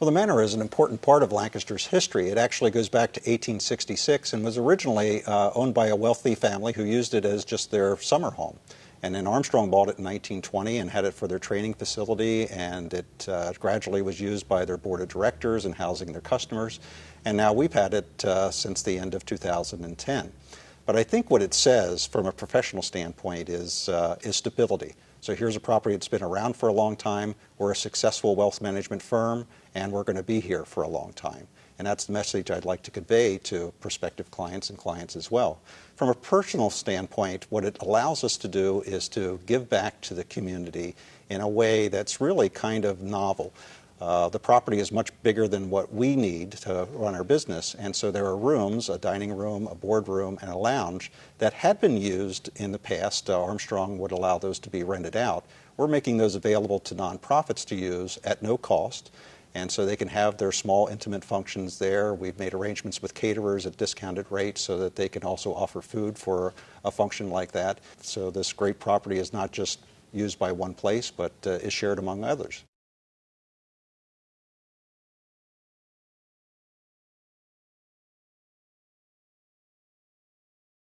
Well, the manor is an important part of Lancaster's history. It actually goes back to 1866 and was originally uh, owned by a wealthy family who used it as just their summer home. And then Armstrong bought it in 1920 and had it for their training facility, and it uh, gradually was used by their board of directors and housing their customers. And now we've had it uh, since the end of 2010. But I think what it says from a professional standpoint is, uh, is stability. So here's a property that's been around for a long time. We're a successful wealth management firm, and we're going to be here for a long time. And that's the message I'd like to convey to prospective clients and clients as well. From a personal standpoint, what it allows us to do is to give back to the community in a way that's really kind of novel. Uh, the property is much bigger than what we need to run our business, and so there are rooms, a dining room, a boardroom, and a lounge that had been used in the past. Uh, Armstrong would allow those to be rented out. We're making those available to nonprofits to use at no cost, and so they can have their small intimate functions there. We've made arrangements with caterers at discounted rates so that they can also offer food for a function like that. So this great property is not just used by one place, but uh, is shared among others.